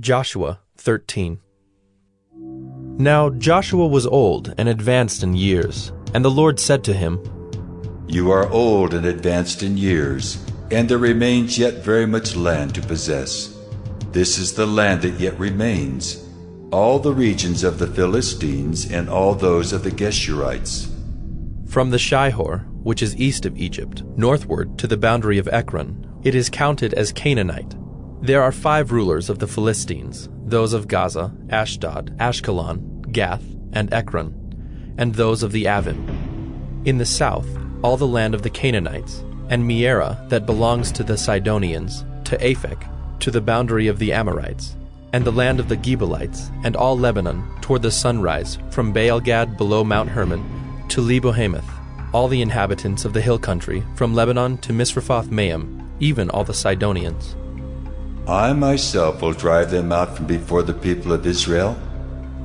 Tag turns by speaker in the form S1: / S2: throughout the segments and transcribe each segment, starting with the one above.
S1: Joshua 13 Now Joshua was old and advanced in years, and the Lord said to him,
S2: You are old and advanced in years, and there remains yet very much land to possess. This is the land that yet remains, all the regions of the Philistines and all those of the Geshurites.
S1: From the Shihor, which is east of Egypt, northward to the boundary of Ekron, it is counted as Canaanite. There are five rulers of the Philistines, those of Gaza, Ashdod, Ashkelon, Gath, and Ekron, and those of the Avvim. In the south, all the land of the Canaanites, and Mearah that belongs to the Sidonians, to Aphek, to the boundary of the Amorites, and the land of the Gebalites, and all Lebanon, toward the sunrise, from Baalgad below Mount Hermon, to Lebo-hamath, all the inhabitants of the hill country, from Lebanon to Misrephoth Maim, even all the Sidonians.
S2: I myself will drive them out from before the people of Israel.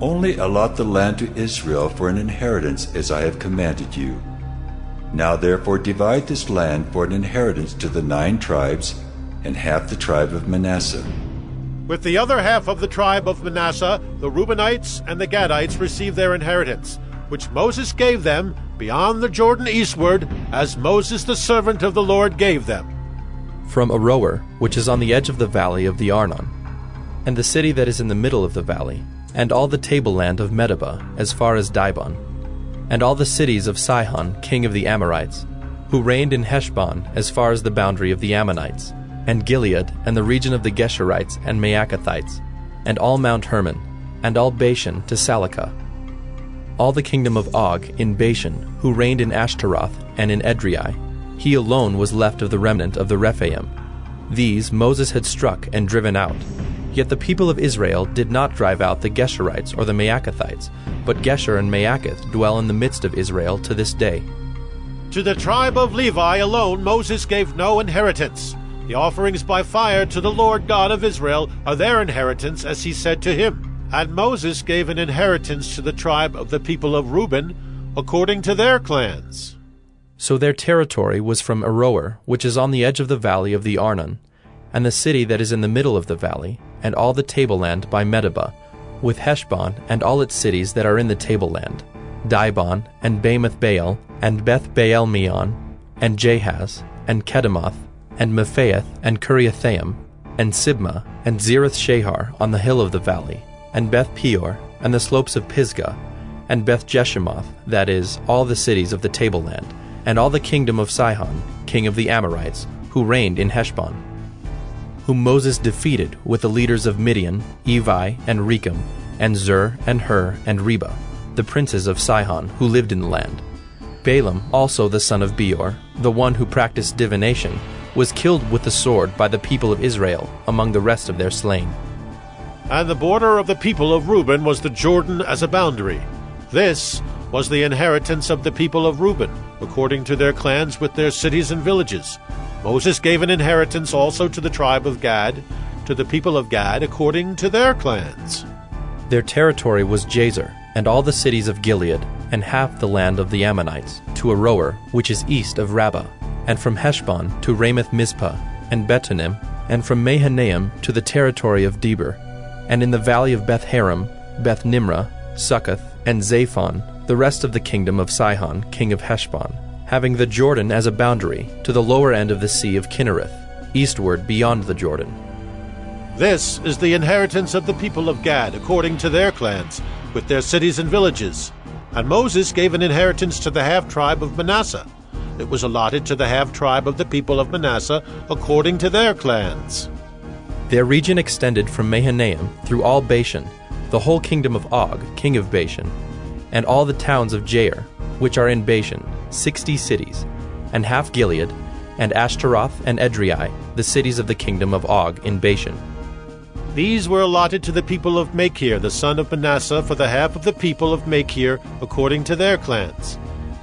S2: Only allot the land to Israel for an inheritance as I have commanded you. Now therefore divide this land for an inheritance to the nine tribes and half the tribe of Manasseh.
S3: With the other half of the tribe of Manasseh, the Reubenites and the Gadites received their inheritance, which Moses gave them beyond the Jordan eastward, as Moses the servant of the Lord gave them
S1: from Aroer, which is on the edge of the valley of the Arnon, and the city that is in the middle of the valley, and all the tableland of Medeba, as far as Dibon, and all the cities of Sihon, king of the Amorites, who reigned in Heshbon as far as the boundary of the Ammonites, and Gilead, and the region of the Geshurites and Maacathites, and all Mount Hermon, and all Bashan to Salecah, all the kingdom of Og in Bashan, who reigned in Ashtaroth and in Edrei, he alone was left of the remnant of the Rephaim. These Moses had struck and driven out. Yet the people of Israel did not drive out the Geshurites or the Maacathites, but Geshur and Maacath dwell in the midst of Israel to this day.
S3: To the tribe of Levi alone Moses gave no inheritance. The offerings by fire to the Lord God of Israel are their inheritance, as he said to him. And Moses gave an inheritance to the tribe of the people of Reuben, according to their clans.
S1: So their territory was from Aroer, which is on the edge of the valley of the Arnon, and the city that is in the middle of the valley, and all the tableland by Medeba, with Heshbon and all its cities that are in the tableland, Dibon, and Bamoth Baal, and Beth Baal Meon, and Jahaz, and Kedemoth, and Mephaath, and Kiriathaim, and Sibmah, and Zereth Shahar on the hill of the valley, and Beth Peor, and the slopes of Pisgah, and Beth Jeshimoth, that is, all the cities of the tableland, and all the kingdom of Sihon, king of the Amorites, who reigned in Heshbon, whom Moses defeated with the leaders of Midian, Evi, and Rekem, and Zur, and Hur, and Reba, the princes of Sihon, who lived in the land. Balaam, also the son of Beor, the one who practiced divination, was killed with the sword by the people of Israel among the rest of their slain.
S3: And the border of the people of Reuben was the Jordan as a boundary. This was the inheritance of the people of Reuben, according to their clans with their cities and villages. Moses gave an inheritance also to the tribe of Gad, to the people of Gad, according to their clans.
S1: Their territory was Jazer, and all the cities of Gilead, and half the land of the Ammonites, to Aroer, which is east of Rabbah, and from Heshbon to Ramath Mizpeh, and Betonim, and from Mahanaim to the territory of Debir, and in the valley of Beth Haram, Beth Nimrah, Succoth, and Zaphon, the rest of the kingdom of Sihon, king of Heshbon, having the Jordan as a boundary to the lower end of the sea of Chinnereth, eastward beyond the Jordan.
S3: This is the inheritance of the people of Gad, according to their clans, with their cities and villages. And Moses gave an inheritance to the half tribe of Manasseh. It was allotted to the half tribe of the people of Manasseh, according to their clans.
S1: Their region extended from Mahanaim through all Bashan, the whole kingdom of Og, king of Bashan, and all the towns of Jair, which are in Bashan, sixty cities, and half Gilead, and Ashtaroth and Edrei, the cities of the kingdom of Og in Bashan.
S3: These were allotted to the people of Machir, the son of Manasseh, for the half of the people of Machir, according to their clans.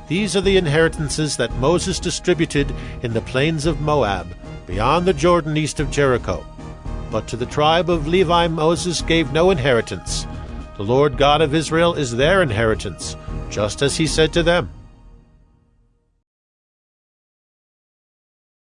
S3: These are the inheritances that Moses distributed in the plains of Moab, beyond the Jordan east of Jericho. But to the tribe of Levi Moses gave no inheritance, the Lord God of Israel is their inheritance, just as he said to them.